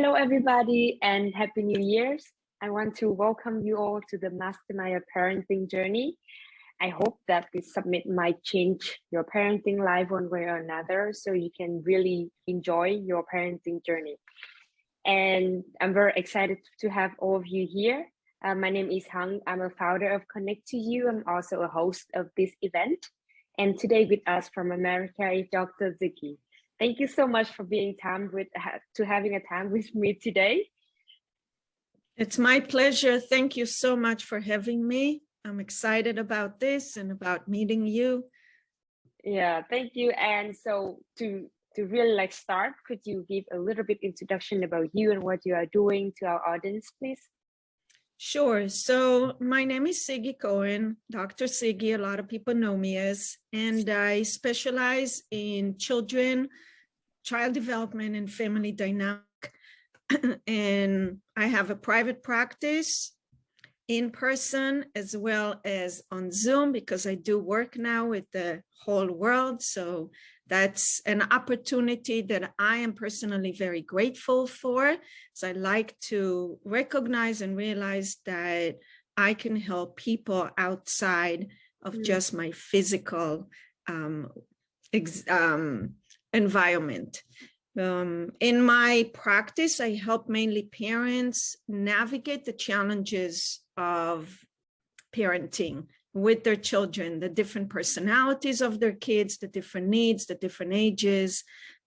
Hello, everybody, and Happy New Year's. I want to welcome you all to the Mastermind Parenting Journey. I hope that this summit might change your parenting life one way or another so you can really enjoy your parenting journey. And I'm very excited to have all of you here. Uh, my name is Hang. I'm a founder of Connect to You. I'm also a host of this event. And today with us from America is Dr. Siggy. Thank you so much for being time with to having a time with me today. It's my pleasure. Thank you so much for having me. I'm excited about this and about meeting you. Yeah, thank you. And so to to really like start, could you give a little bit introduction about you and what you are doing to our audience, please? Sure. So my name is Siggy Cohen, Dr. Siggy, a lot of people know me as, and I specialize in children, child development and family dynamic. and I have a private practice in person as well as on Zoom because I do work now with the whole world. So that's an opportunity that I am personally very grateful for. So I like to recognize and realize that I can help people outside of mm. just my physical um, um, environment. Um, in my practice, I help mainly parents navigate the challenges of parenting with their children, the different personalities of their kids, the different needs, the different ages.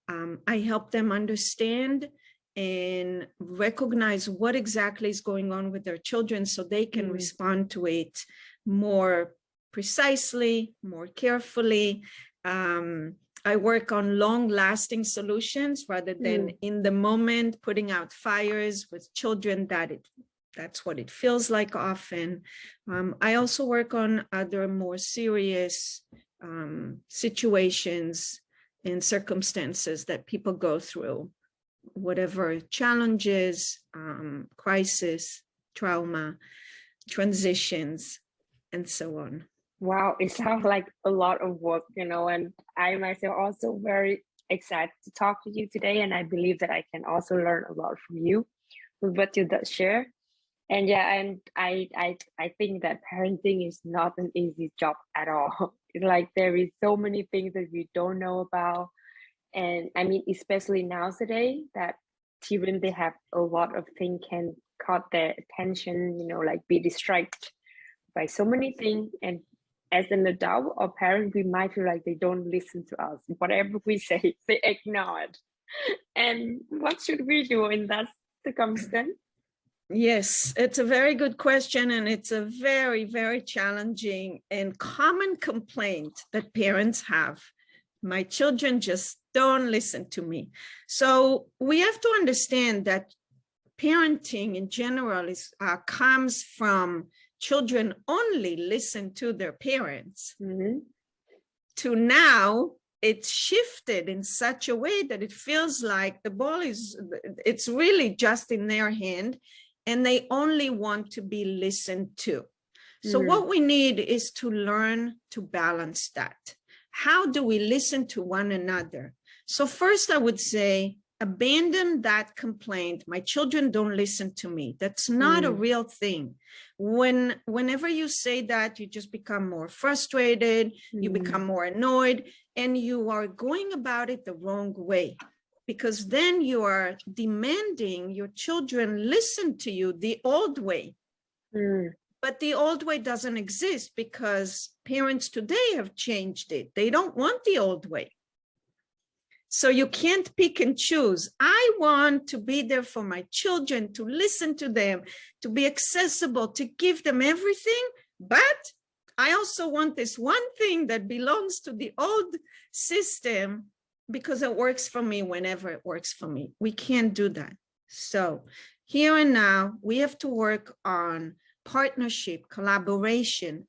Um, I help them understand and recognize what exactly is going on with their children so they can mm. respond to it more precisely, more carefully. Um, I work on long lasting solutions rather than mm. in the moment putting out fires with children that it that's what it feels like often. Um, I also work on other more serious um, situations and circumstances that people go through, whatever challenges, um, crisis, trauma, transitions, and so on. Wow, it sounds like a lot of work, you know, and I myself also very excited to talk to you today. And I believe that I can also learn a lot from you with what you share and yeah and i i i think that parenting is not an easy job at all like there is so many things that we don't know about and i mean especially nowadays that children they have a lot of things can caught their attention you know like be distracted by so many things and as an adult or parent we might feel like they don't listen to us whatever we say they ignore it and what should we do in that circumstance Yes, it's a very good question and it's a very, very challenging and common complaint that parents have. My children just don't listen to me. So we have to understand that parenting in general is uh, comes from children only listen to their parents mm -hmm. to now it's shifted in such a way that it feels like the ball is it's really just in their hand and they only want to be listened to. So mm. what we need is to learn to balance that. How do we listen to one another? So first I would say, abandon that complaint. My children don't listen to me. That's not mm. a real thing. When, whenever you say that, you just become more frustrated, mm. you become more annoyed, and you are going about it the wrong way because then you are demanding your children listen to you the old way. Mm. But the old way doesn't exist because parents today have changed it. They don't want the old way. So you can't pick and choose. I want to be there for my children, to listen to them, to be accessible, to give them everything. But I also want this one thing that belongs to the old system because it works for me whenever it works for me. We can't do that. So here and now, we have to work on partnership, collaboration,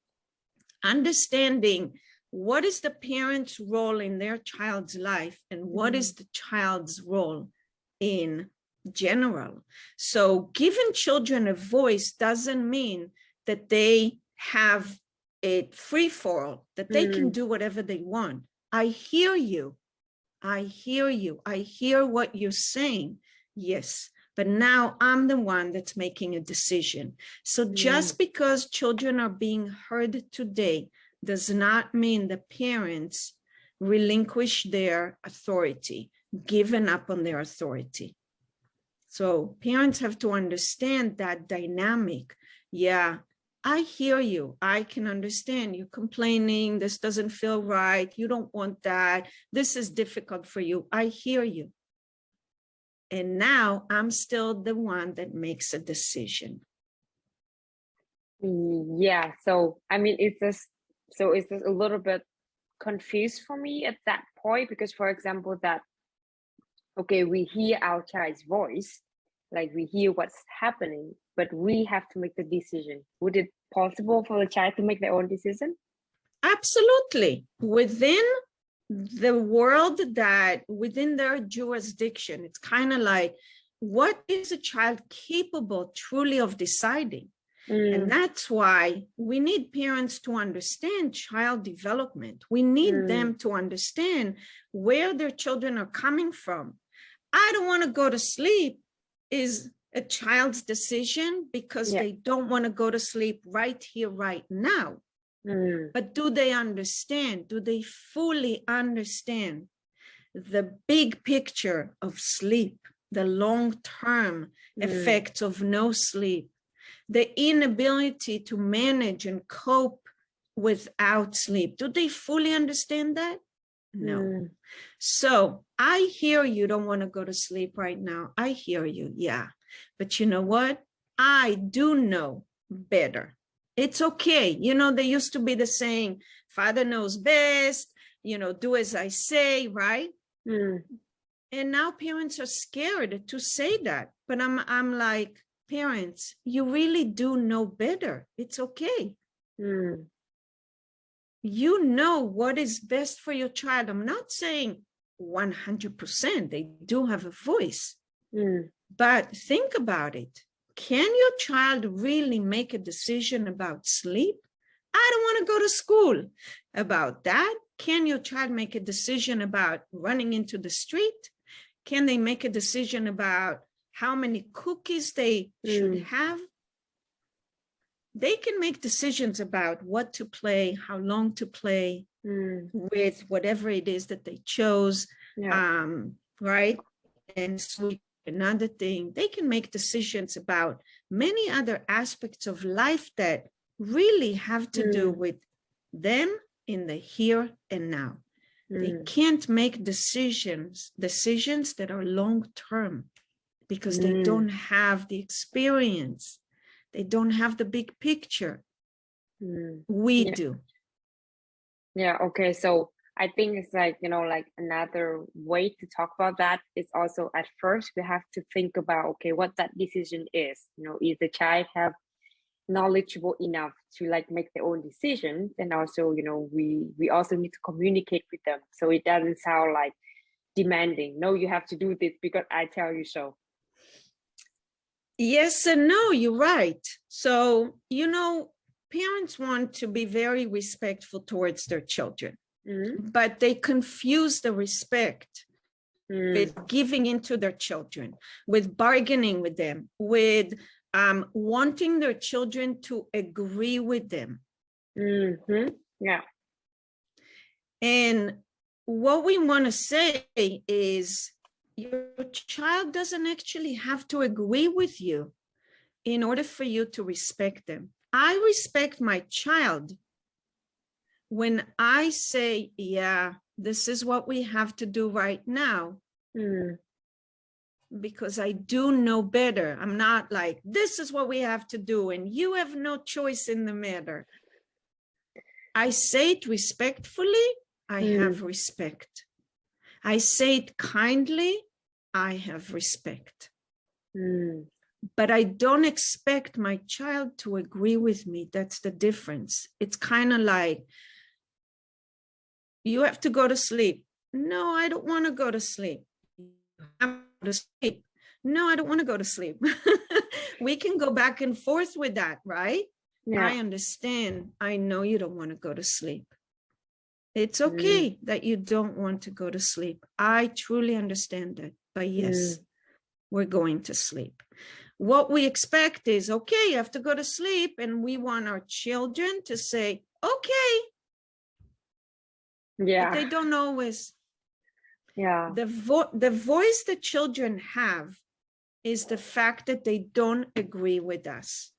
understanding what is the parent's role in their child's life and what is mm. the child's role in general. So giving children a voice doesn't mean that they have it free for all, that they mm. can do whatever they want. I hear you. I hear you. I hear what you're saying. Yes, but now I'm the one that's making a decision. So just because children are being heard today does not mean the parents relinquish their authority, given up on their authority. So parents have to understand that dynamic. Yeah, I hear you. I can understand you complaining. This doesn't feel right. You don't want that. This is difficult for you. I hear you. And now I'm still the one that makes a decision. Yeah. So, I mean, it's just, so it's a little bit confused for me at that point because, for example, that, okay, we hear our child's voice, like we hear what's happening, but we have to make the decision. Would it possible for the child to make their own decision? Absolutely. Within the world that within their jurisdiction, it's kind of like, what is a child capable truly of deciding? Mm. And that's why we need parents to understand child development. We need mm. them to understand where their children are coming from. I don't want to go to sleep is a child's decision because yeah. they don't want to go to sleep right here, right now. Mm. But do they understand? Do they fully understand the big picture of sleep, the long-term mm. effects of no sleep, the inability to manage and cope without sleep? Do they fully understand that? No. Mm. So I hear you don't want to go to sleep right now. I hear you. Yeah. But you know what? I do know better. It's okay. You know, there used to be the saying, father knows best, you know, do as I say, right? Mm. And now parents are scared to say that. But I'm, I'm like, parents, you really do know better. It's okay. Mm. You know what is best for your child. I'm not saying 100%, they do have a voice. Mm. But think about it. Can your child really make a decision about sleep? I don't want to go to school about that. Can your child make a decision about running into the street? Can they make a decision about how many cookies they mm. should have? They can make decisions about what to play, how long to play mm. with whatever it is that they chose, yeah. um, right? And sleep another thing, they can make decisions about many other aspects of life that really have to mm. do with them in the here and now. Mm. They can't make decisions, decisions that are long-term because mm. they don't have the experience. They don't have the big picture. Mm. We yeah. do. Yeah, okay. So I think it's like, you know, like another way to talk about that is also at first we have to think about, okay, what that decision is, you know, is the child have knowledgeable enough to like make their own decisions and also, you know, we, we also need to communicate with them. So it doesn't sound like demanding, no, you have to do this because I tell you so. Yes and no, you're right. So, you know, parents want to be very respectful towards their children mm. but they confuse the respect mm. with giving into their children, with bargaining with them, with um, wanting their children to agree with them. Mm -hmm. Yeah. And what we want to say is your child doesn't actually have to agree with you in order for you to respect them. I respect my child when I say, yeah, this is what we have to do right now, mm. because I do know better. I'm not like, this is what we have to do, and you have no choice in the matter. I say it respectfully, I mm. have respect. I say it kindly, I have respect. Mm. But I don't expect my child to agree with me. That's the difference. It's kind of like, you have to go to sleep. No, I don't want to go to sleep. I'm to sleep. No, I don't want to go to sleep. we can go back and forth with that, right? Yeah. I understand. I know you don't want to go to sleep. It's mm. okay mm. that you don't want to go to sleep. I truly understand that. But yes, mm. we're going to sleep. What we expect is, okay, you have to go to sleep. And we want our children to say, okay. Yeah. But they don't always. Yeah. The, vo the voice that children have is the fact that they don't agree with us.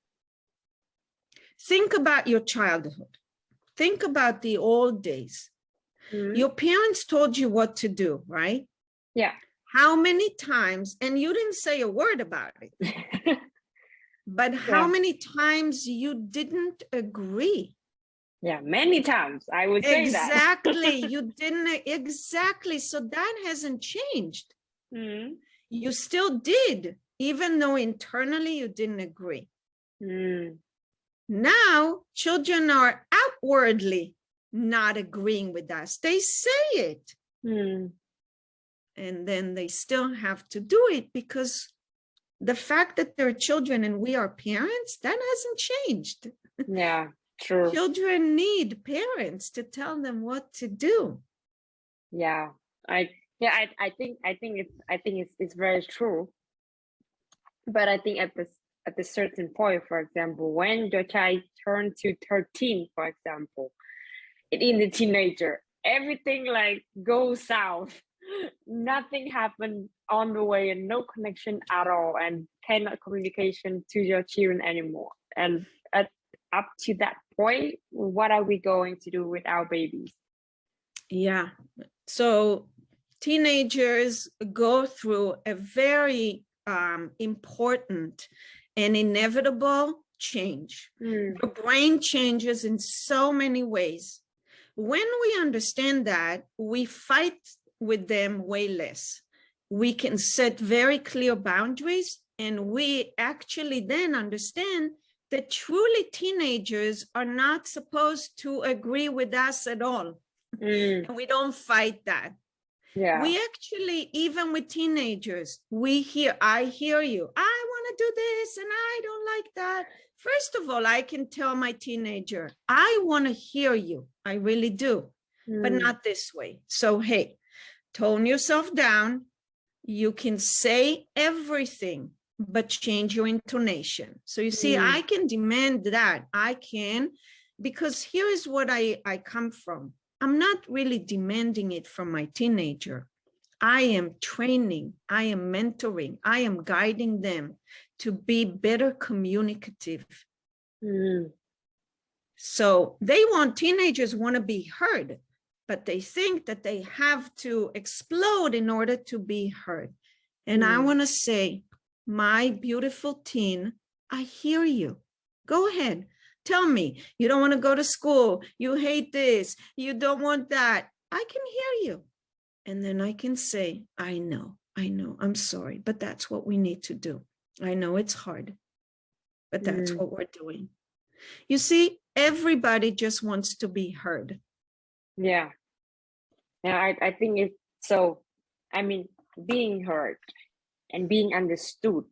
Think about your childhood. Think about the old days. Mm -hmm. Your parents told you what to do, right? Yeah. How many times, and you didn't say a word about it, but how many times you didn't agree? Yeah, many times I would say exactly. that. Exactly. you didn't exactly. So that hasn't changed. Mm -hmm. You still did, even though internally you didn't agree. Mm. Now, children are outwardly not agreeing with us. They say it. Mm. And then they still have to do it because the fact that they're children and we are parents, that hasn't changed. Yeah, true. children need parents to tell them what to do. Yeah, I yeah, I, I think I think it's I think it's it's very true. But I think at this at a certain point, for example, when your child turns to 13, for example, in the teenager, everything like goes south. Nothing happened on the way and no connection at all and cannot communication to your children anymore. And at, up to that point, what are we going to do with our babies? Yeah. So teenagers go through a very um, important an inevitable change. Mm. The brain changes in so many ways. When we understand that, we fight with them way less. We can set very clear boundaries and we actually then understand that truly teenagers are not supposed to agree with us at all. Mm. And we don't fight that. Yeah. We actually, even with teenagers, we hear, I hear you. I want to do this and I don't like that. First of all, I can tell my teenager, I want to hear you. I really do, mm. but not this way. So, hey, tone yourself down. You can say everything, but change your intonation. So you see, mm. I can demand that. I can, because here is what I, I come from. I'm not really demanding it from my teenager. I am training, I am mentoring, I am guiding them to be better communicative. Mm. So they want, teenagers want to be heard, but they think that they have to explode in order to be heard. And mm. I want to say, my beautiful teen, I hear you. Go ahead, Tell me, you don't want to go to school. You hate this. You don't want that. I can hear you. And then I can say, I know, I know, I'm sorry, but that's what we need to do. I know it's hard, but that's mm. what we're doing. You see, everybody just wants to be heard. Yeah. Yeah, I, I think it's so, I mean, being heard and being understood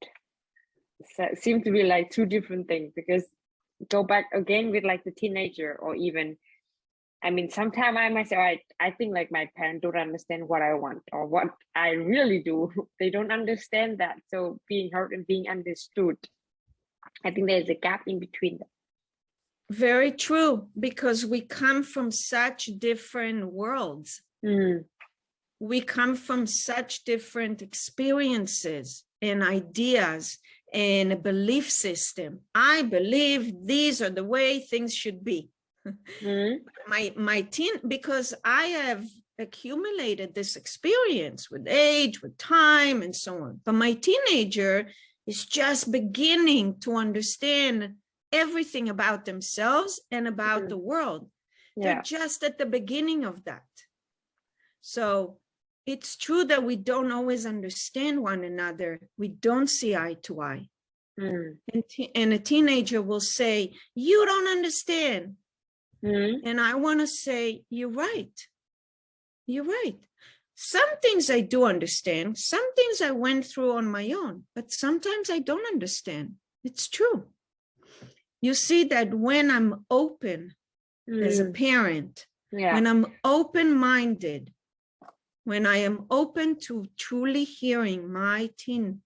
seem to be like two different things because go back again with like the teenager or even I mean, sometimes I myself, I, I think like my parents don't understand what I want or what I really do. They don't understand that. So being heard and being understood, I think there's a gap in between them. Very true, because we come from such different worlds. Mm. We come from such different experiences and ideas and a belief system. I believe these are the way things should be. Mm -hmm. My my teen because I have accumulated this experience with age, with time, and so on. But my teenager is just beginning to understand everything about themselves and about mm -hmm. the world. Yeah. They're just at the beginning of that. So it's true that we don't always understand one another. We don't see eye to eye. Mm. And, and, a teenager will say, you don't understand. Mm. And I want to say, you're right. You're right. Some things I do understand. Some things I went through on my own, but sometimes I don't understand. It's true. You see that when I'm open mm. as a mm. parent, yeah. when I'm open-minded, when I am open to truly hearing my teen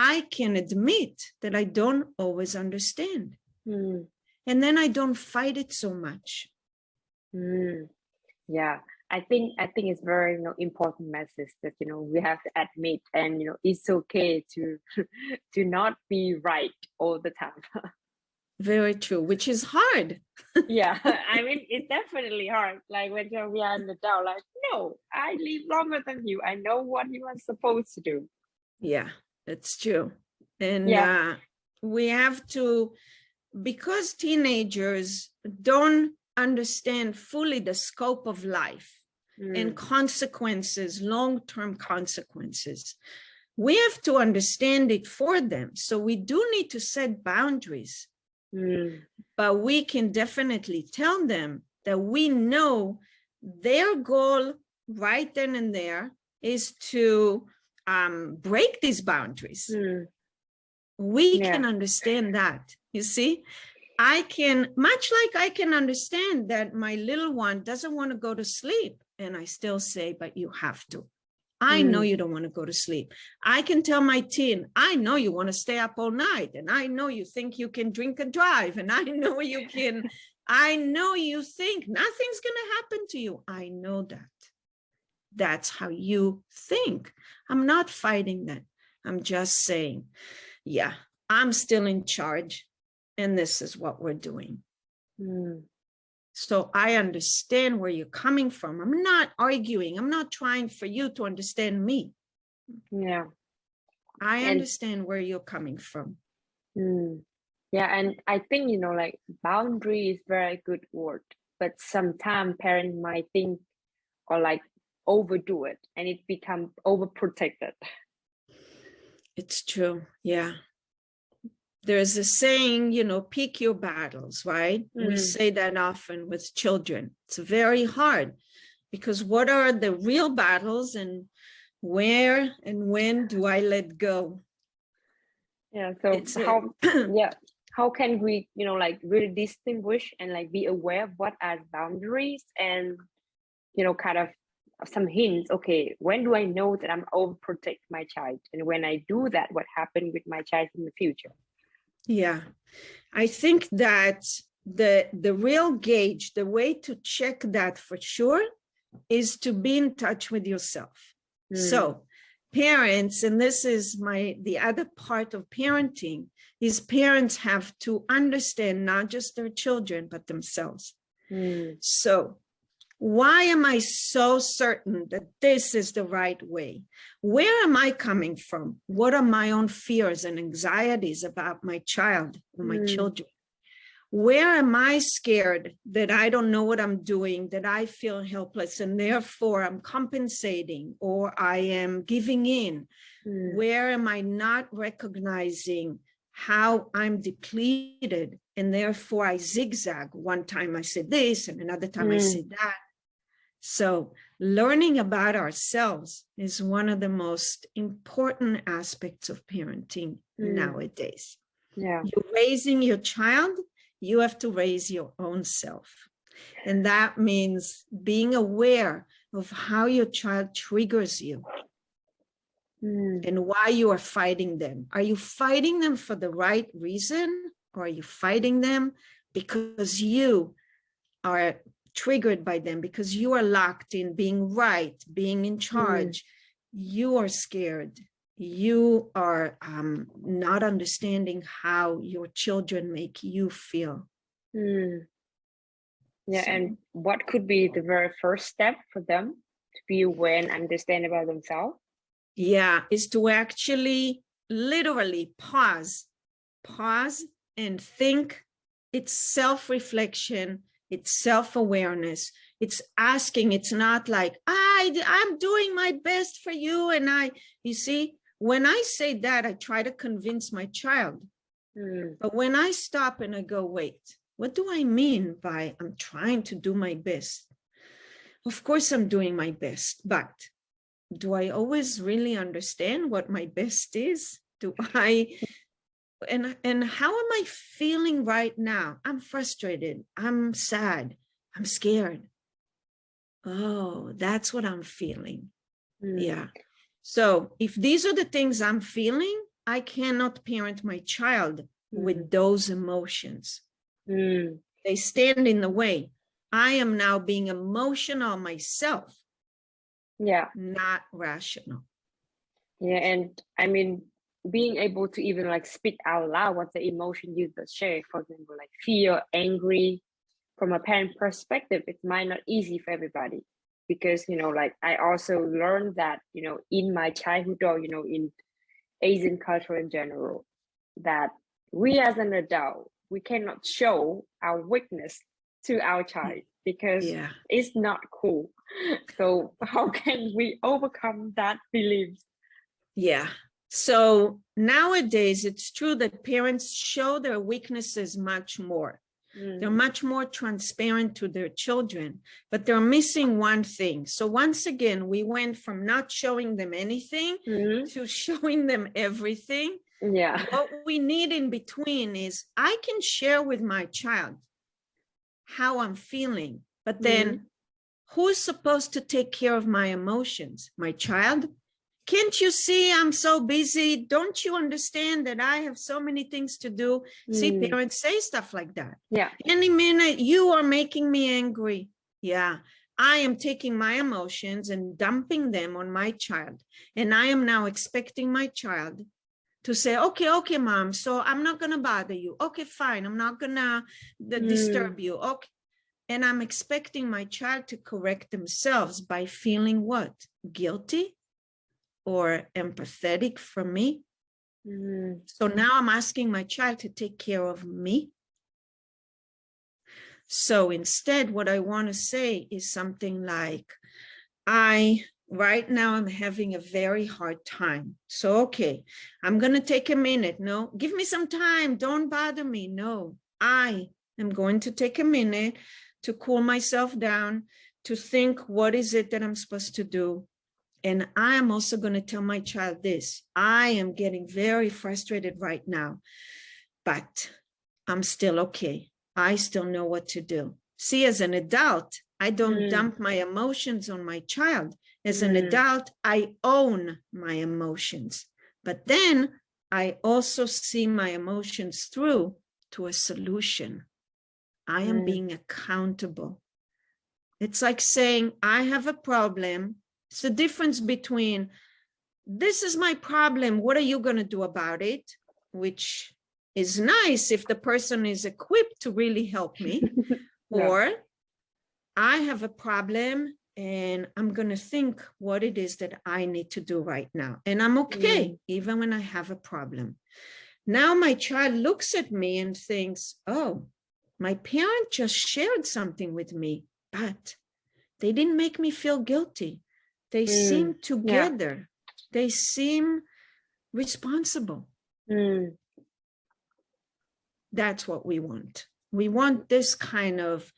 I can admit that I don't always understand. Mm, And then I don't fight it so much. mm. Yeah, I think I think it's very you know important message that you know we have to admit and you know it's okay to to not be right all the time. Very true, which is hard. yeah, I mean it's definitely hard. Like when you're we are in the doubt, like no, I live longer than you. I know what you are supposed to do. Yeah, it's true. And Yeah. uh, we have to, because teenagers don't understand fully the scope of life and Mm, consequences, long-term consequences, we have to understand it for them. So we do need to set boundaries, mm, but we can definitely tell them that we know their goal right then and there is to um, break these boundaries. mm, we Yeah. can understand that you see? I can much like i can understand that my little one doesn't want to go to sleep and i still say but you have to. I know Mm. you don't want to go to sleep. I can tell my teen i know you want to stay up all night and i know you think you can drink and drive and i know you can i know you think nothing's going to happen to you. I know that. That's how you think. I'm not fighting that. I'm just saying yeah, I'm still in charge and this is what we're doing. mm, So I understand where you're coming from. I'm not arguing. I'm not trying for you to understand me. yeah. I And- understand where you're coming from. Mm. Yeah, and I think you know, like boundary is very good word, but sometimes parents might think or like overdo it, and it become overprotected. It's true. Yeah. There's a saying, you know, pick your battles, right? We Mm. say that often with children. It's very hard because what are the real battles and where and when do I let go? Yeah. So It's how yeah how can we you know like really distinguish and like be aware of what are boundaries and you know kind of some hints okay when do i know that i'm overprotect my child? And when i do that what happened with my child in the future? Yeah, I think that the the real gauge, the way to check that for sure is to be in touch with yourself. Mm, So parents, and this is my the other part of parenting, is parents have to understand not just their children, but themselves. mm, So why am I so certain that this is the right way? Where am I coming from? What are my own fears and anxieties about my child or my Mm. children? Where am I scared that I don't know what I'm doing, that I feel helpless and therefore I'm compensating or I am giving in? mm, Where am I not recognizing how I'm depleted and therefore I zigzag? One time I said this and another time I Mm. said that. So learning about ourselves is one of the most important aspects of parenting Mm. nowadays. yeah You're raising your child, you have to raise your own self. And that means being aware of how your child triggers you mm, and why you are fighting them. Are you fighting them for the right reason? Or are you fighting them because you are triggered by them, because you are locked in being right, being in charge? You are scared. You are um, not understanding how your children make you feel. mm. yeah So- and what could be the very first step for them to be aware and understand about themselves Yeah, is to actually literally pause, pause and think. It's self-reflection, it's self-awareness. It's asking, it's not like, I, I'm doing my best for you. And I, you see, when I say that, I try to convince my child. Mm, But when I stop and I go, wait, what do I mean by I'm trying to do my best? Of course, I'm doing my best, but do I always really understand what my best is? Do I, and, and how am I feeling right now? I'm frustrated. I'm sad. I'm scared. Oh, that's what I'm feeling. mm, Yeah. So if these are the things I'm feeling, I cannot parent my child Mm. with those emotions. Mm. They stand in the way. I am now being emotional myself, Yeah. not rational. Yeah. And I mean, being able to even like speak out loud what the emotion you just share, for example, like fear, angry, from a parent perspective, it might not easy for everybody because you know, like I also learned that you know in my childhood or you know in Asian culture in general, that we as an adult we cannot show our weakness to our child because Yeah. it's not cool. So how can we overcome that belief? Yeah. So nowadays, it's true that parents show their weaknesses much more. They're Mm, much more transparent to their children, but they're missing one thing. So once again, we went from not showing them anything mhm, to showing them everything. Yeah. What we need in between is I can share with my child how I'm feeling, but then who's supposed to take care of my emotions? My child? Can't you see I'm so busy? Don't you understand that I have so many things to do? See, Mm, parents say stuff like that. Yeah. Any minute you are making me angry. Yeah, I am taking my emotions and dumping them on my child. And I am now expecting my child to say, okay, okay, mom, so I'm not gonna bother you. Okay, fine, I'm not gonna d- disturb you. Okay. And I'm expecting my child to correct themselves by feeling what? Guilty or empathetic for me. mm, So now I'm asking my child to take care of me. So instead, what I want to say is something like, I, right now, I'm having a very hard time. So, okay, I'm going to take a minute. No, give me some time. Don't bother me. No, I am going to take a minute to cool myself down, to think, what is it that I'm supposed to do? And I am also going to tell my child this, I am getting very frustrated right now, but I'm still okay. I still know what to do. See, as an adult, I don't Mm. dump my emotions on my child. As an Mm. adult, I own my emotions, but then I also see my emotions through to a solution. I am Mm. being accountable. It's like saying, I have a problem. It's the difference between, this is my problem. What are you going to do about it? Which is nice if the person is equipped to really help me. Yeah. Or I have a problem and I'm going to think what it is that I need to do right now. And I'm okay, mm. even when I have a problem. Now my child looks at me and thinks, oh, my parent just shared something with me, but they didn't make me feel guilty. They Mm, seem together. They seem responsible. mm, That's what we want. We want this kind of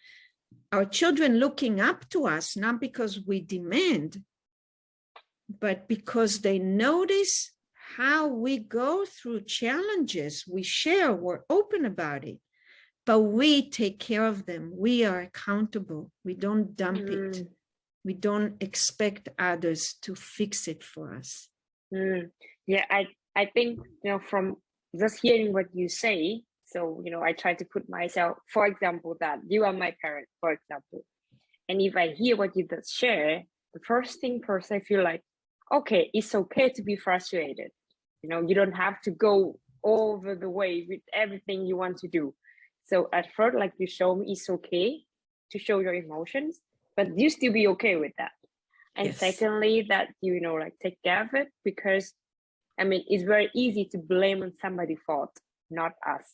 our children looking up to us, not because we demand, but because they notice how we go through challenges. We share, we're open about it, but we take care of them. We are accountable. We don't dump it. We don't expect others to fix it for us. mm. Yeah, I I think you know from just hearing what you say. So you know, I try to put myself, for example, that you are my parent, for example, and if I hear what you just share, the first thing first, I feel like, okay, it's okay to be frustrated. You know, you don't have to go over the way with everything you want to do. So at first, like you show me, it's okay to show your emotions, but you still be okay with that. And Yes. secondly, that you, you know, like take care of it because I mean, it's very easy to blame on somebody's fault, not us.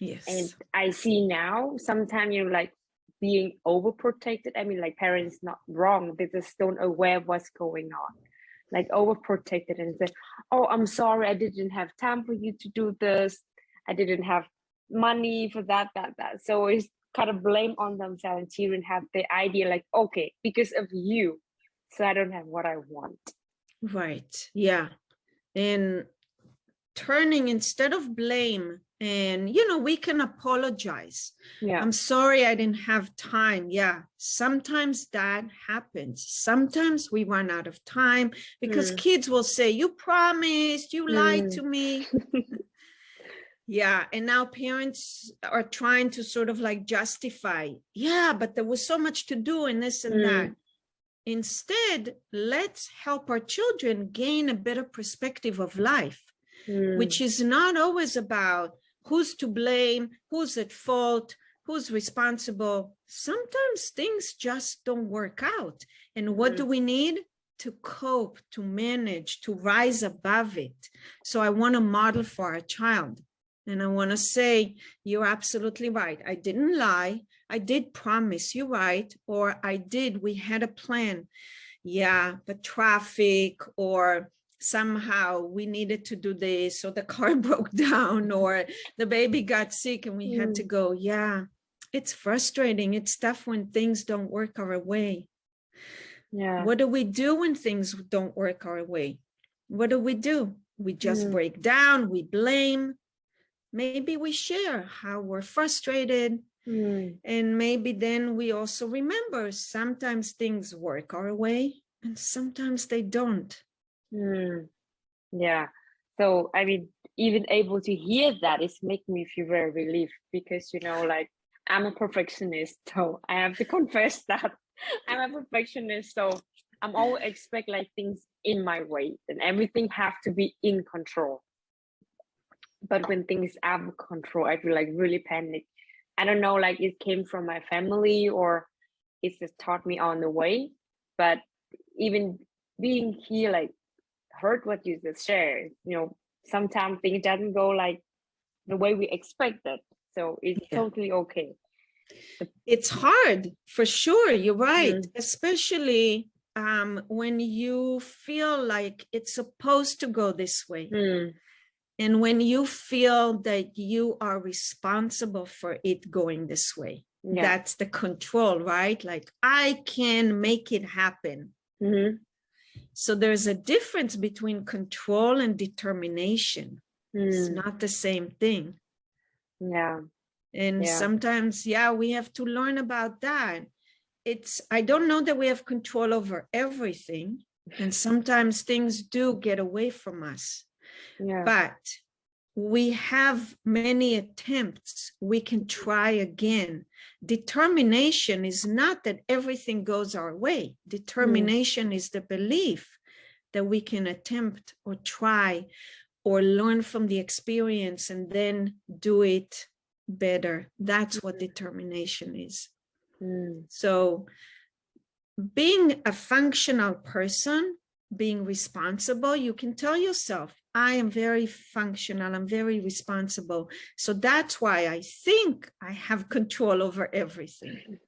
Yes. And I see now sometimes you know, like being overprotected. I mean, like parents not wrong, they just don't aware what's going on. Like overprotected and say, Oh, I'm sorry, I didn't have time for you to do this. I didn't have money for that, that, that. So it's kind of blame on themselves and children have the idea like, okay, because of you, so I don't have what I want. Right. Yeah. And turning instead of blame and you know we can apologize Yeah. i'm sorry i didn't have time yeah sometimes that happens sometimes we run out of time because Mm. kids will say you promised you lied Mm. to me yeah and now parents are trying to sort of like justify yeah but there was so much to do and this and Mm. that instead let's help our children gain a better perspective of life Mm. which is not always about who's to blame, who's at fault, who's responsible. Sometimes things just don't work out. And what Mhm. do we need? To cope, to manage, to rise above it. So I want to model for our child. And I want to say, you're absolutely right. I didn't lie. I did promise you right. Or I did, we had a plan. Yeah, but traffic or somehow we needed to do this or the car broke down or the baby got sick and we had to go yeah it's frustrating it's tough when things don't work our way Yeah. what do we do when things don't work our way what do we do we just Mm. break down we blame maybe we share how we're frustrated Mm. and maybe then we also remember sometimes things work our way and sometimes they don't Mm. Yeah. So I mean, even able to hear that is making me feel very relieved because you know, like I'm a perfectionist, so I have to confess that I'm a perfectionist. So I'm always expect like things in my way and everything have to be in control. But when things out of control, I feel like really panic. I don't know, like it came from my family or it's just taught me on the way. But even being here, like heard what you just shared, you know, sometimes things doesn't go like the way we expected. So it's Yeah. totally okay. it's hard for sure you're right Mm. especially um when you feel like it's supposed to go this way Mm, and when you feel that you are responsible for it going this way yeah. that's the control right like i can make it happen Mhm, so there's a difference between control and determination it's mm, not the same thing yeah. And Yeah. sometimes, yeah, we have to learn about that. It's, I don't know that we have control over everything. And sometimes things do get away from us, Yeah. but we have many attempts. We can try again. Determination is not that everything goes our way. Determination is the belief that we can attempt or try or learn from the experience and then do it better. That's what determination is. Mm, So being a functional person, being responsible, you can tell yourself, I am very functional, I'm very responsible. So that's why I think I have control over everything.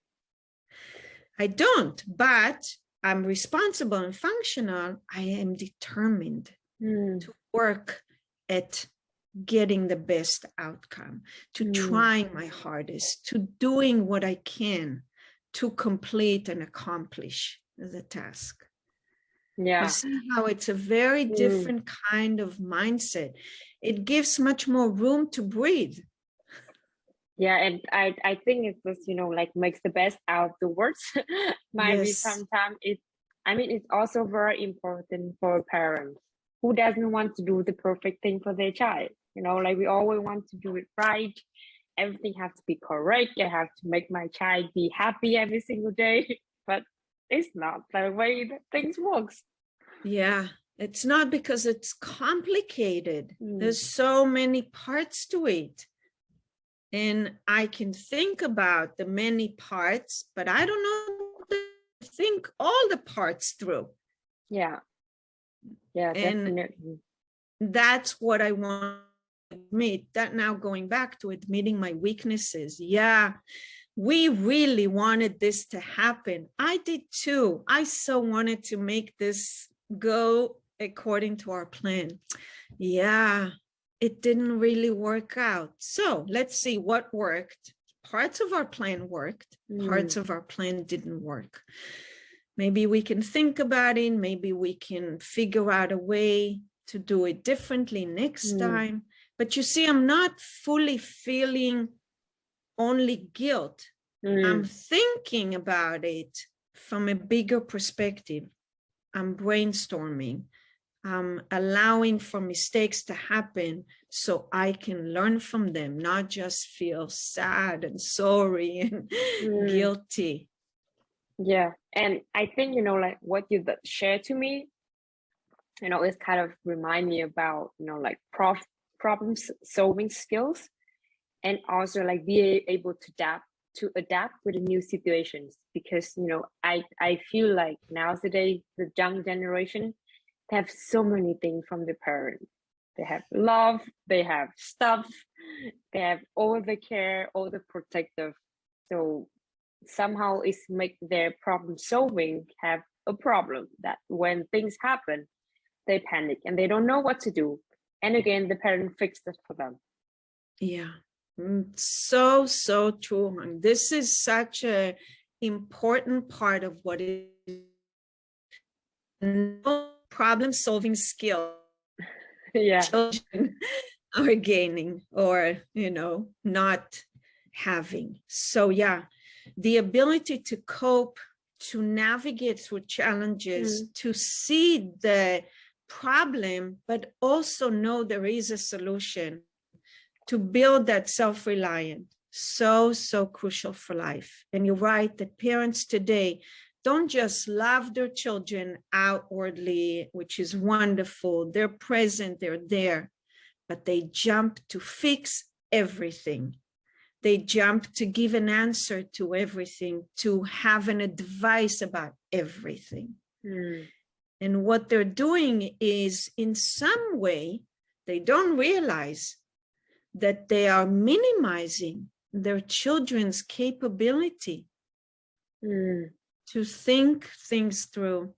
I don't, but I'm responsible and functional. I am determined mm, to work at getting the best outcome, to Mm. trying my hardest, to doing what I can to complete and accomplish the task. You yeah. see how it's a very Mm. different kind of mindset. It gives much more room to breathe. Yeah, and I I think it's just you know like makes the best out of the worst. Maybe Yes. sometimes it. I mean, it's also very important for parents who doesn't want to do the perfect thing for their child. You know, like we always want to do it right. Everything has to be correct. I have to make my child be happy every single day, but it's not the way that things works. Yeah, it's not because it's complicated. Mm. There's so many parts to it. And I can think about the many parts, but I don't know to think all the parts through. Yeah, yeah, And- definitely. That's what I want to admit. That now going back to admitting my weaknesses. Yeah, we really wanted this to happen. I did too. I so wanted to make this go according to our plan. Yeah, it didn't really work out. So let's see what worked. Parts of our plan worked, parts of our plan didn't work. Maybe we can think about it. Maybe we can figure out a way to do it differently next Mm. time. But you see, I'm not fully feeling only guilt. Mm. I'm thinking about it from a bigger perspective. I'm brainstorming. I'm allowing for mistakes to happen so I can learn from them, not just feel sad and sorry and Mm. guilty. Yeah, and I think you know, like what you shared to me, you know, it's kind of remind me about you know, like prof problem solving skills, and also like be able to adapt to adapt with the new situations. Because you know, I I feel like nowadays the young generation they have so many things from the parents. They have love, they have stuff, they have all the care, all the protective. So somehow it's make their problem solving have a problem that when things happen they panic and they don't know what to do and again the parent fixed it for them Yeah, Mm, so, so true. And this is such a important part of what is. No problem solving skill. Yeah. Children are gaining or, you know, not having. So yeah, the ability to cope, to navigate through challenges, mm. to see the problem, but also know there is a solution to build that self-reliant. So, so crucial for life. And you're right that parents today don't just love their children outwardly, which is wonderful. They're present, they're there, but they jump to fix everything. They jump to give an answer to everything, to have an advice about everything. Mm, And what they're doing is in some way, they don't realize that they are minimizing their children's capability mm, to think things through,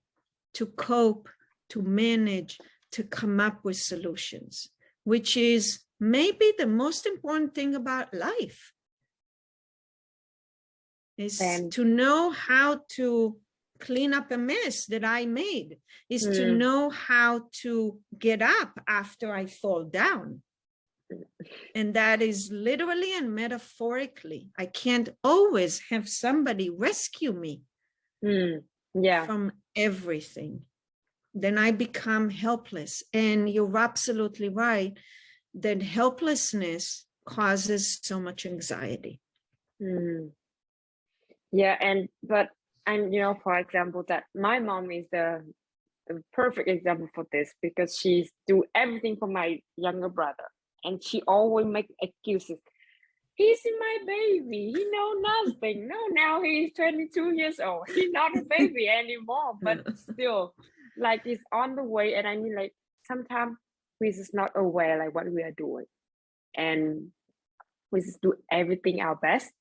to cope, to manage, to come up with solutions, which is maybe the most important thing about life. Is And- to know how to clean up a mess that I made, is to Mm. know how to get up after I fall down. And that is literally and metaphorically. I can't always have somebody rescue me mm. yeah from everything. Then I become helpless. And you're absolutely right that helplessness causes so much anxiety. Mm. Yeah, and but and you know, for example, that my mom is the, the perfect example for this because she's do everything for my younger brother, and she always make excuses. He's my baby. He know nothing. No, now he's 22 years old. He's not a baby anymore, but still, like he's on the way. And I mean, like sometimes we just not aware like what we are doing, and we just do everything our best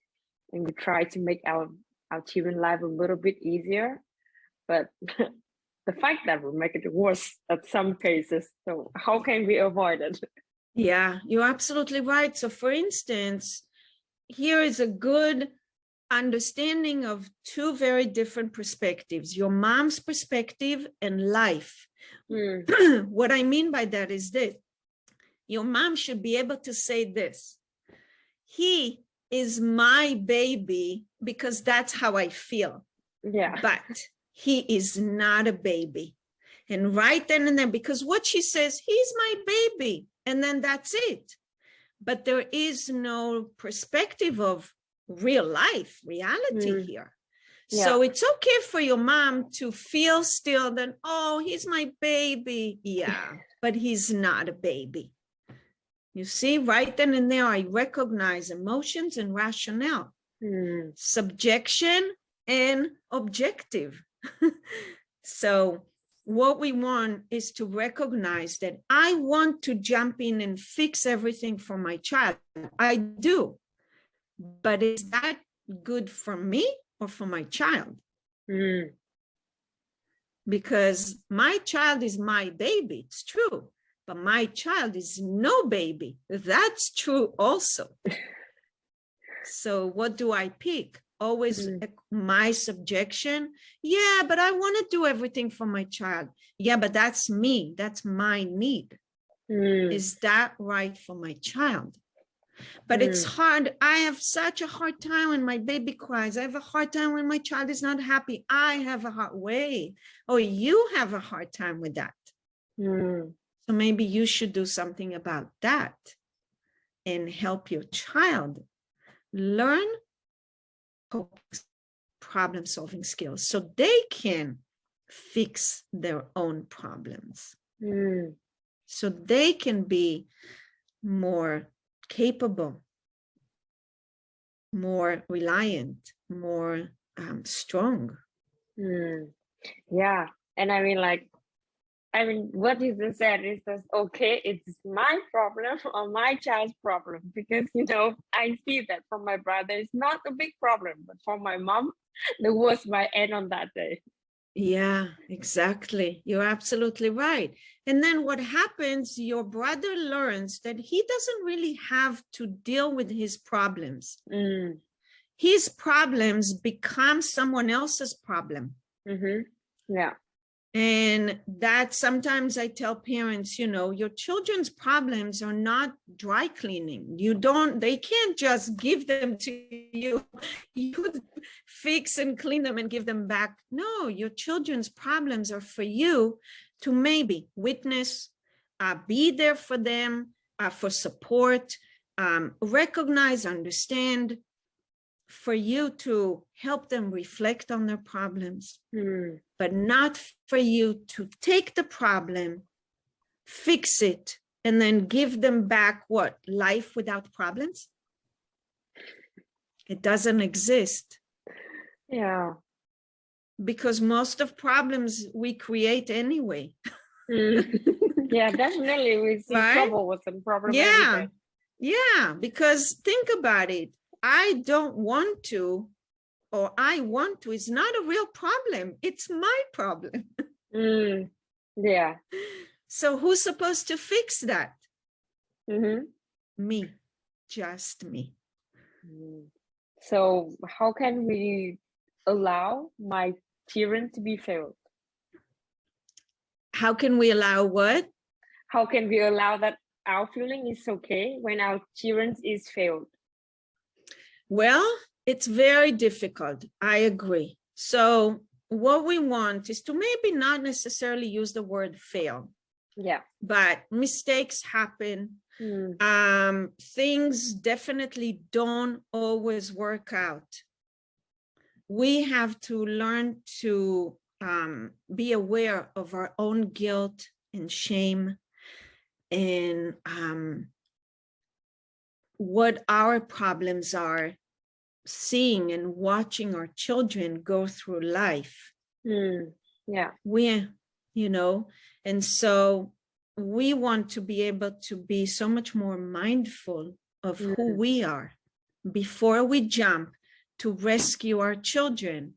and we try to make our our children life a little bit easier but the fact that will make it worse at some cases so how can we avoid it Yeah, you're absolutely right. So for instance, here is a good understanding of two very different perspectives, your mom's perspective and life. Mm, what I mean by that is this, your mom should be able to say this, he is my baby because that's how I feel, yeah but he is not a baby. And right then and there, because what she says, he's my baby, and then that's it. But there is no perspective of real life, reality Mm. here. So it's okay for your mom to feel still that, oh, he's my baby. Yeah, but he's not a baby. You see, right then and there, I recognize emotions and rationale Mm, subjection and objective. so what we want is to recognize that I want to jump in and fix everything for my child. I do. But is that good for me or for my child? mm, Because my child is my baby, it's true. But my child is no baby. That's true also. So what do I pick? Always Mm. my subjection. Yeah, but I want to do everything for my child. Yeah, but that's me. That's my need. Mm, Is that right for my child? But it's hard. I have such a hard time when my baby cries. I have a hard time when my child is not happy. I have a hard way. Oh, you have a hard time with that. mm, So maybe you should do something about that and help your child learn problem solving skills so they can fix their own problems. mm, So they can be more capable, more reliant, more um, strong. mm. Yeah. And I mean, like, I mean, what is the said is just okay, it's my problem or my child's problem because, you know, I see that from my brother, it's not a big problem, but for my mom, the was my end on that day. Yeah, exactly. You're absolutely right. And then what happens, your brother learns that he doesn't really have to deal with his problems. Mm, His problems become someone else's problem. hmm Yeah. And that sometimes I tell parents, you know, your children's problems are not dry cleaning. You don't, they can't just give them to you. You fix and clean them and give them back. No, your children's problems are for you to maybe witness, uh, be there for them, uh, for support, um, recognize, understand, for you to help them reflect on their problems Mm, but not for you to take the problem, fix it, and then give them back what? Life without problems? It doesn't exist yeah. because most of problems we create anyway. Mm. yeah, definitely. We see Right? trouble with some problem. Yeah, day. yeah, because think about it. I don't want to, or I want to, is not a real problem. It's my problem. Mm, yeah. So who's supposed to fix that? hmm Me, just me. Mm. So how can we allow my children to be failed? How can we allow what? How can we allow that our feeling is okay when our children is failed? Well, it's very difficult. I agree. So what we want is to maybe not necessarily use the word fail, Yeah. but mistakes happen. Mm, Um, things definitely don't always work out. We have to learn to um, be aware of our own guilt and shame and um, what our problems are seeing and watching our children go through life mm, yeah. we you know and so we want to be able to be so much more mindful of who Mm. we are before we jump to rescue our children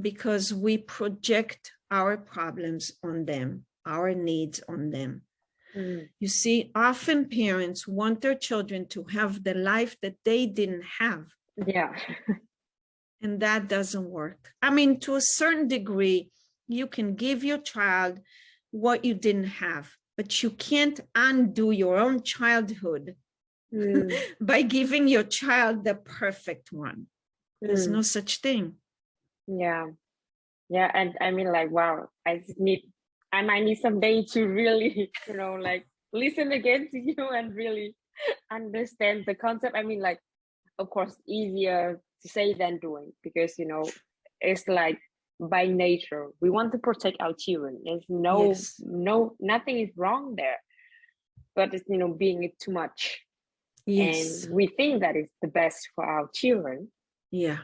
because we project our problems on them our needs on them Mm, you see often parents want their children to have the life that they didn't have yeah. and that doesn't work. I mean, to a certain degree, you can give your child what you didn't have, but you can't undo your own childhood Mm, by giving your child the perfect one. There's mm, no such thing. yeah. Yeah. And I mean, like, wow, I need, I might need some day to really, you know, like listen again to you and really understand the concept. I mean, like, of course, easier to say than doing because, you know, it's like by nature, we want to protect our children. There's no, Yes. no, nothing is wrong there, but it's, you know, being it too much. Yes. And we think that is the best for our children. Yeah.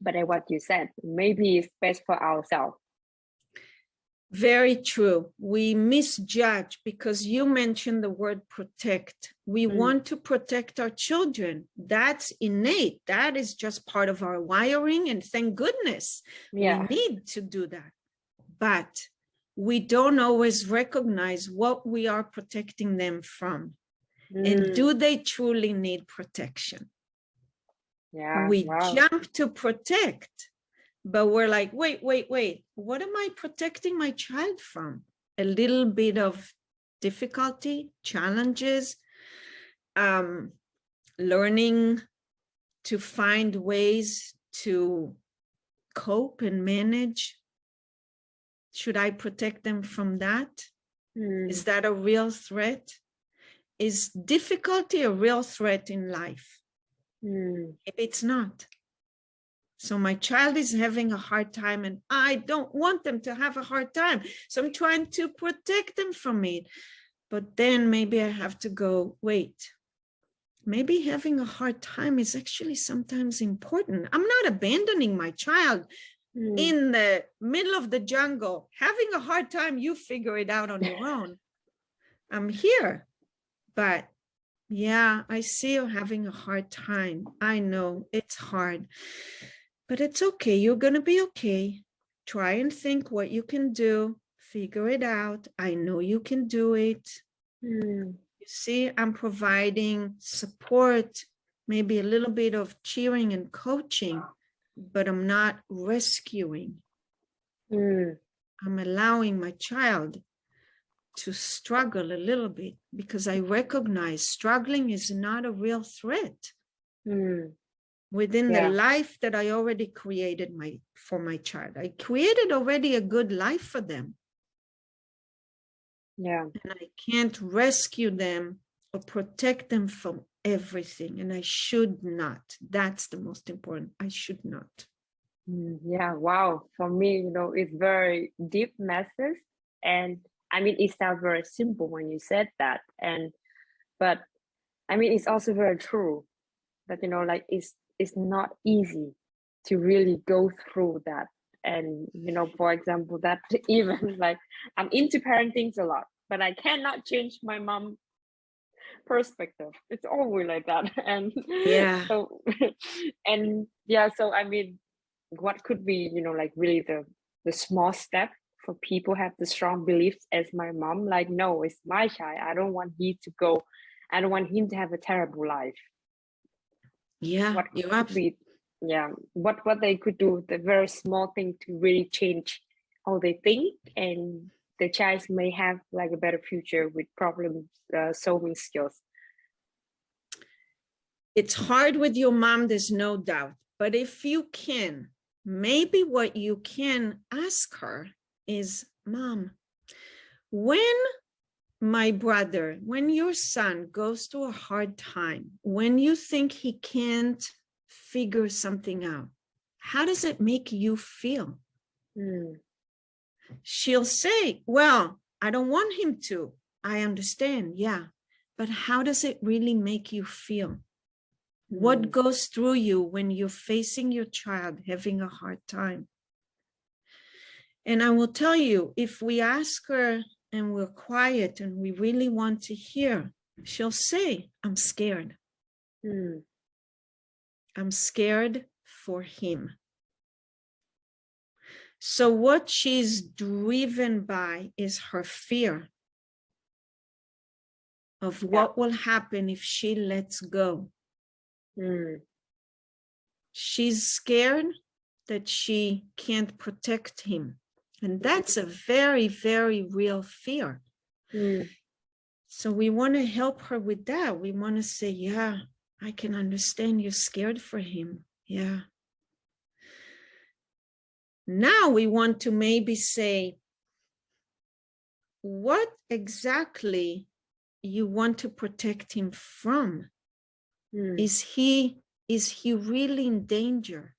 But like what you said, maybe it's best for ourselves. Very true. We misjudge because you mentioned the word protect. We Mm. want to protect our children. That's innate. That is just part of our wiring. And thank goodness Yeah. we need to do that. But we don't always recognize what we are protecting them from. And Mm, do they truly need protection? yeah. we wow. jump to protect, but we're like, wait, wait, wait, what am I protecting my child from? A little bit of difficulty, challenges, um, learning to find ways to cope and manage. Should I protect them from that? Mm, Is that a real threat? Is difficulty a real threat in life? mm, Maybe it's not. So my child is having a hard time and I don't want them to have a hard time. So I'm trying to protect them from it. But then maybe I have to go, wait, maybe having a hard time is actually sometimes important. I'm not abandoning my child mm, in the middle of the jungle, having a hard time, you figure it out on your own. I'm here, but yeah, I see you having a hard time. I know it's hard, but it's okay. You're going to be okay. Try and think what you can do. Figure it out. I know you can do it. mm, You see, I'm providing support, maybe a little bit of cheering and coaching, but I'm not rescuing. mm, I'm allowing my child to struggle a little bit because I recognize struggling is not a real threat mm, within Yeah. the life that I already created my for my child. I created already a good life for them yeah. and I can't rescue them or protect them from everything and I should not. That's the most important. I should not. Mm, Yeah, wow. For me, you know, it's very deep message. And I mean, it sounds very simple when you said that. And, but I mean, it's also very true that, you know, like it's, it's not easy to really go through that. And, you know, for example, that even like I'm into parenting a lot, but I cannot change my mom perspective. It's always like that. And Yeah. so, and yeah, so I mean, what could be you know like really the the small step for people have the strong beliefs as my mom like no it's my child i don't want he to go i don't want him to have a terrible life Yeah, what absolutely yeah what what they could do the very small thing to really change how they think and the child may have like a better future with problem uh, solving skills it's hard with your mom, there's no doubt. But if you can, maybe what you can ask her is, Mom, when my brother, when your son goes through a hard time, when you think he can't figure something out, how does it make you feel? Hmm, She'll say, Well, I don't want him to. I understand. Yeah. But how does it really make you feel? hmm, What goes through you when you're facing your child having a hard time? And I will tell you, if we ask her and we're quiet and we really want to hear, she'll say, I'm scared. hmm, I'm scared for him. So what she's driven by is her fear of what will happen if she lets go. hmm, she's scared that she can't protect him. And that's a very, very real fear. hmm, So we want to help her with that. We want to say, yeah, I can understand you're scared for him. Yeah. Now we want to maybe say, what exactly you want to protect him from? hmm, Is he, is he really in danger?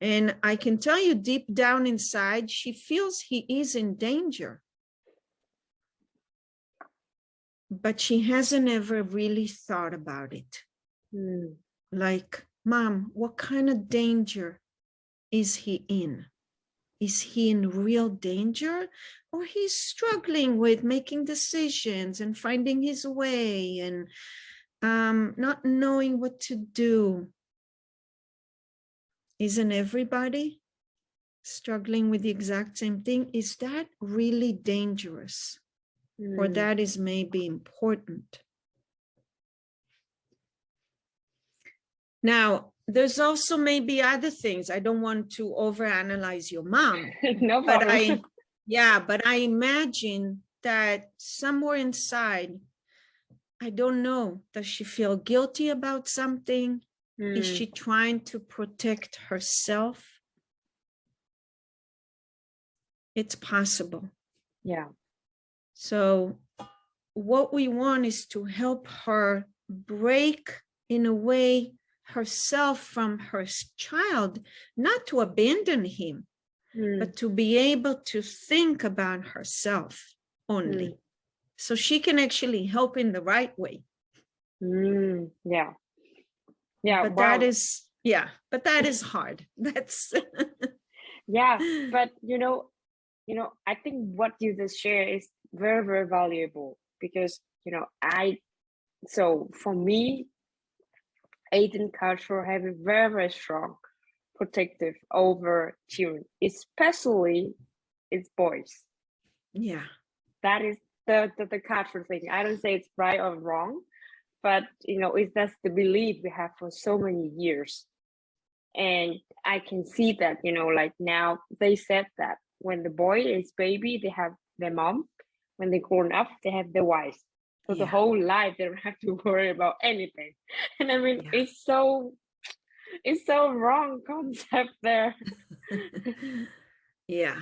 And I can tell you deep down inside, she feels he is in danger. But she hasn't ever really thought about it. hmm, Like, mom, what kind of danger is he in? Is he in real danger or he's struggling with making decisions and finding his way and um, not knowing what to do? Isn't everybody struggling with the exact same thing? Is that really dangerous? Or hmm. that is maybe important? Now, there's also maybe other things. I don't want to overanalyze your mom, no but. I, yeah, but I imagine that somewhere inside, I don't know, does she feel guilty about something? Is Mm, she trying to protect herself? It's possible. yeah. So what we want is to help her break in a way herself from her child, not to abandon him, Mm, but to be able to think about herself only. So she can actually help in the right way. mm, yeah. Yeah. But wow. that is, yeah, but that is hard. That's, yeah. But you know, you know, I think what you just share is very, very valuable because you know, I so for me, Asian culture have a very, very strong protective over children, especially its boys. yeah, That is the, the the cultural thing. I don't say it's right or wrong, but you know, it's that's the belief we have for so many years. And I can see that, you know, like now they said that when the boy is baby, they have their mom. When they grown up, they have their wife. So the whole life they don't have to worry about anything. And I mean, Yeah. it's so it's so wrong concept there. yeah.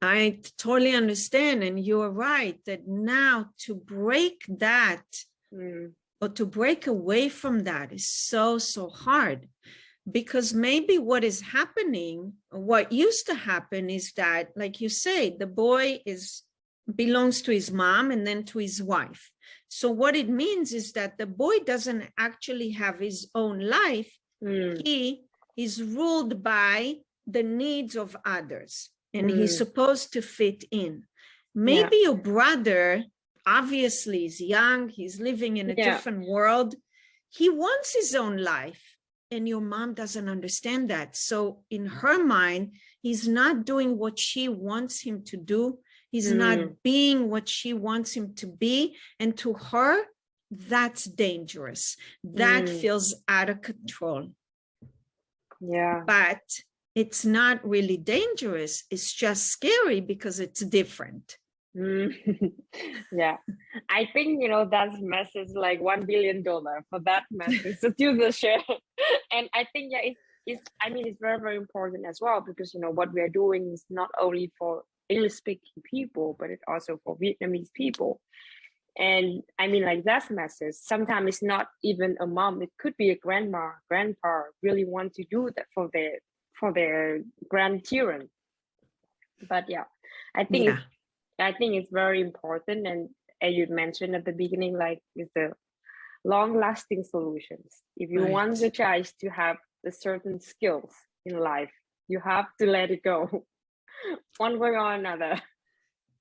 I totally understand. And you're right that now to break that Mm, or to break away from that is so, so hard. Because maybe what is happening, what used to happen is that, like you say, the boy is belongs to his mom and then to his wife. So what it means is that the boy doesn't actually have his own life. mm, He is ruled by the needs of others and he's Mm. supposed to fit in. Maybe your brother obviously is young, he's living in a Yeah. different world. He wants his own life and your mom doesn't understand that. So in her mind, he's not doing what she wants him to do. He's not Mm. being what she wants him to be. And to her, that's dangerous. That Mm. feels out of control yeah. but it's not really dangerous. It's just scary because it's different. Mm, yeah, I think you know that message like one billion dollar for that message to do the share, and I think yeah, it's it's I mean it's very very important as well because you know what we are doing is not only for English speaking people but it's also for Vietnamese people, and I mean like that message sometimes it's not even a mom it could be a grandma grandpa really want to do that for their for their grandchildren, but yeah, I think Yeah, I think it's very important, and as you mentioned at the beginning, like is the long-lasting solutions. If you want the child to have the certain skills in life, you have to let it go, one way or another.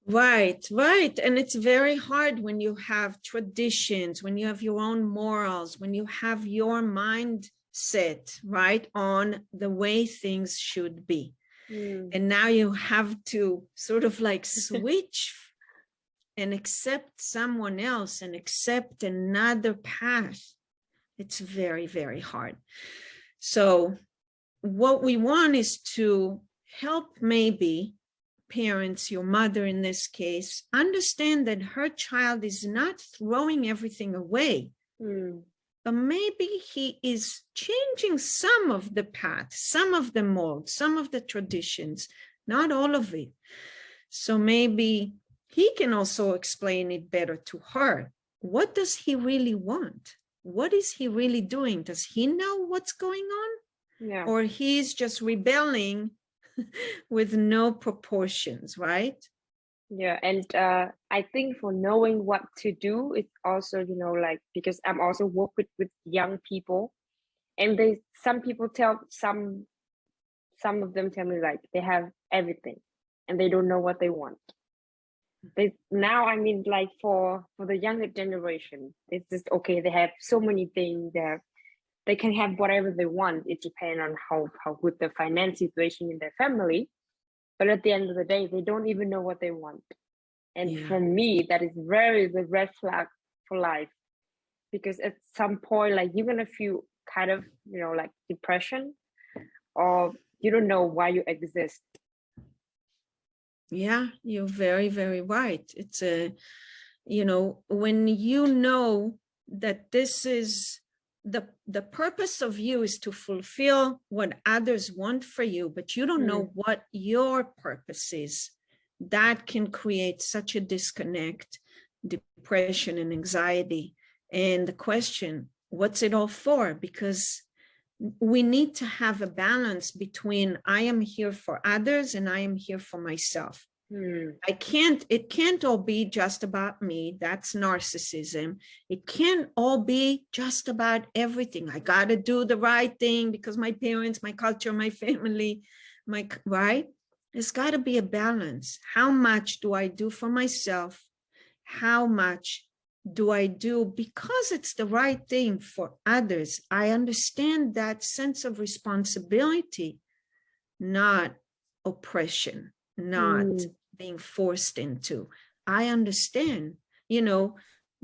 right, right. And it's very hard when you have traditions, when you have your own morals, when you have your mindset, right, on the way things should be. Mm, And now you have to sort of like switch and accept someone else and accept another path. It's very, very hard. So what we want is to help maybe parents, your mother in this case, understand that her child is not throwing everything away, mm, but maybe he is changing some of the path, some of the mold, some of the traditions, not all of it. So maybe he can also explain it better to her. What does he really want? What is he really doing? Does he know what's going on? yeah. Or he's just rebelling with no proportions, right? Yeah, and uh, I think for knowing what to do, it's also, you know, like because I'm also work with with young people, and they some people tell some some of them tell me like they have everything, and they don't know what they want. They now, I mean, like for for the younger generation, it's just okay. They have so many things. They have, they can have whatever they want. It depends on how how good the finance situation in their family but at the end of the day they don't even know what they want. And Yeah. for me that is very the red flag for life. Because at some point like you're gonna feel kind of you know like depression or you don't know why you exist. Yeah you're very very right. It's a you know when you know that this is the the purpose of you is to fulfill what others want for you but you don't mm. know what your purpose is that can create such a disconnect depression and anxiety and the question what's it all for because we need to have a balance between I am here for others and I am here for myself. Hmm. I can't, it can't all be just about me. That's narcissism. It can't all be just about everything. I got to do the right thing because my parents, my culture, my family, my, right? There's got to be a balance. How much do I do for myself? How much do I do because it's the right thing for others? I understand that sense of responsibility, not oppression, not mm. being forced into. I understand, you know,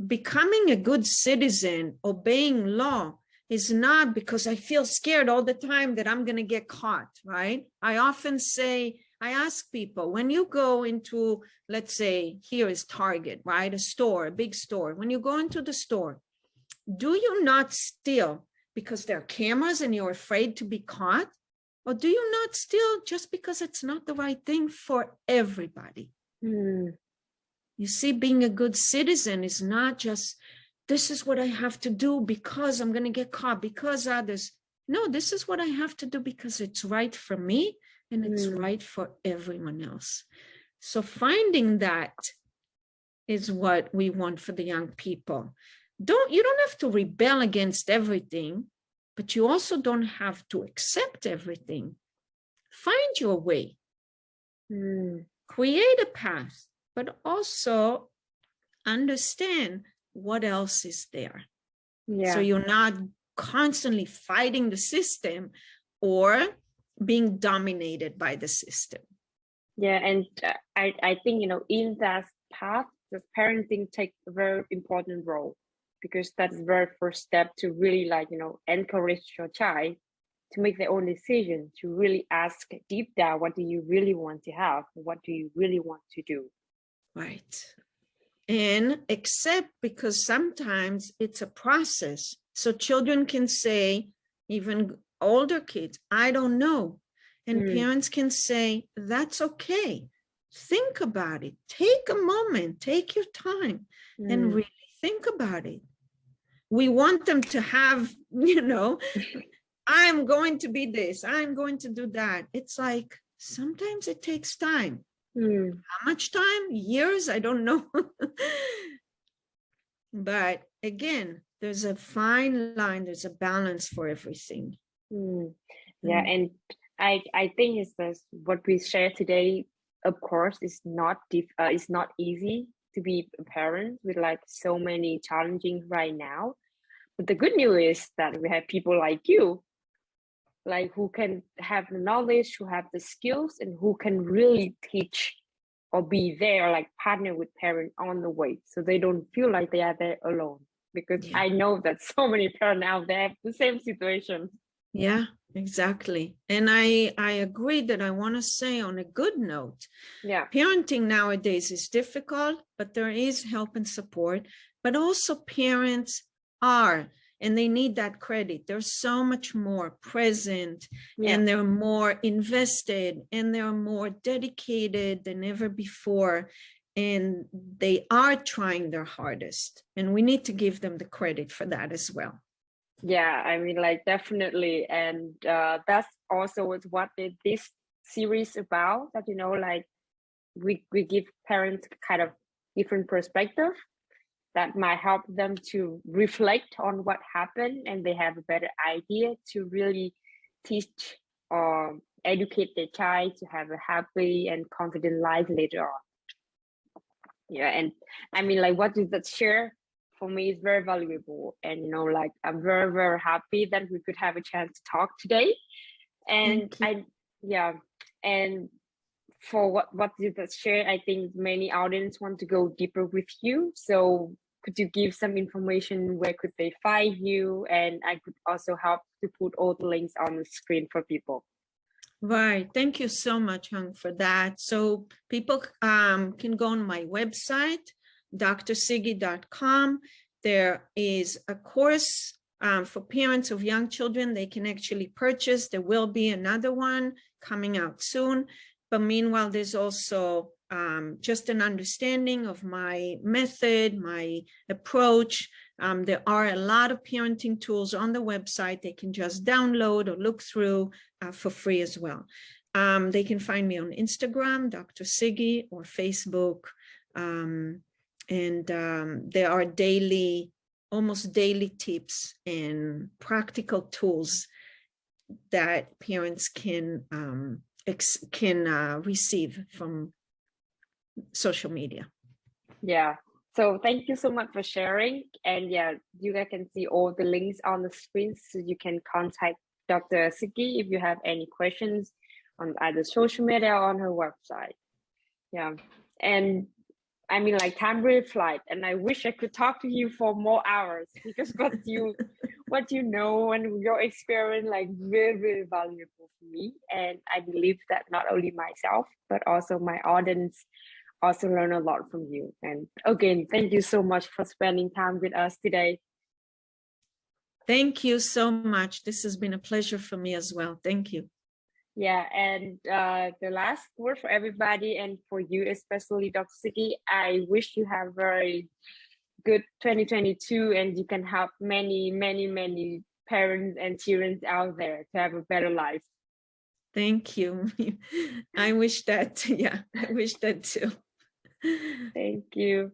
becoming a good citizen, obeying law is not because I feel scared all the time that I'm going to get caught, right? I often say, I ask people, when you go into, let's say, here is Target, right? A store, a big store. When you go into the store, do you not steal because there are cameras and you're afraid to be caught? Or do you not steal just because it's not the right thing for everybody? Mm. You see, being a good citizen is not just, this is what I have to do because I'm going to get caught, because others. No, this is what I have to do because it's right for me and it's mm. right for everyone else. So finding that is what we want for the young people. Don't you don't have to rebel against everything, but you also don't have to accept everything. Find your way. Mm. Create a path, but also understand what else is there. Yeah. So you're not constantly fighting the system or being dominated by the system. Yeah, and uh, I, I think, you know, in that path, the parenting takes a very important role because that's the very first step to really like, you know, encourage your child to make their own decision, to really ask deep down, what do you really want to have? What do you really want to do? Right. And accept because sometimes it's a process. So children can say, even older kids, I don't know. And mm. parents can say, that's okay. Think about it. Take a moment, take your time mm. and really think about it. We want them to have, you know, I'm going to be this, I'm going to do that. It's like, sometimes it takes time. Mm. How much time? Years? I don't know. but again, there's a fine line, there's a balance for everything. Mm. Yeah, mm. and I I think it's this what we share today. Of course, is not diff, uh, it's not easy to be a parent with like so many challenging right now. But the good news is that we have people like you, like who can have the knowledge, who have the skills, and who can really teach or be there, like partner with parents on the way, so they don't feel like they are there alone. Because yeah. I know that so many parents out there have the same situation. Yeah, exactly. And I, I agree that I want to say on a good note, yeah, parenting nowadays is difficult, but there is help and support, but also parents are and they need that credit. They're so much more present yeah. and they're more invested and they're more dedicated than ever before. And they are trying their hardest. And we need to give them the credit for that as well yeah i mean like definitely and uh that's also what this series about that you know like we we give parents kind of different perspective that might help them to reflect on what happened and they have a better idea to really teach or educate their child to have a happy and confident life later on. Yeah and i mean like what does that share for me is very valuable and you know like i'm very very happy that we could have a chance to talk today. And i yeah and for what what you just shared i think many audience want to go deeper with you. So could you give some information where could they find you and i could also help to put all the links on the screen for people Right. Thank you so much, Hung, for that. So people um, can go on my website, drsiggy.com. There is a course um, for parents of young children they can actually purchase. There will be another one coming out soon. But meanwhile, there's also um, just an understanding of my method, my approach. Um, there are a lot of parenting tools on the website they can just download or look through uh, for free as well. Um, they can find me on Instagram, Dr. Siggy, or Facebook. Um, and um, there are daily, almost daily tips and practical tools that parents can um, can uh, receive from social media. Yeah. So thank you so much for sharing. And yeah, you guys can see all the links on the screen so you can contact Dr. Siggy if you have any questions on either social media or on her website. Yeah. And I mean like time really flight and I wish I could talk to you for more hours because what you what you know and your experience like really, really valuable for me. And I believe that not only myself, but also my audience also learn a lot from you. And again, thank you so much for spending time with us today. Thank you so much. This has been a pleasure for me as well. Thank you. Yeah, and uh, the last word for everybody and for you, especially Dr. Siggy, I wish you have very good 2022 and you can help many, many, many parents and children out there to have a better life. Thank you. I wish that, yeah, I wish that too. Thank you.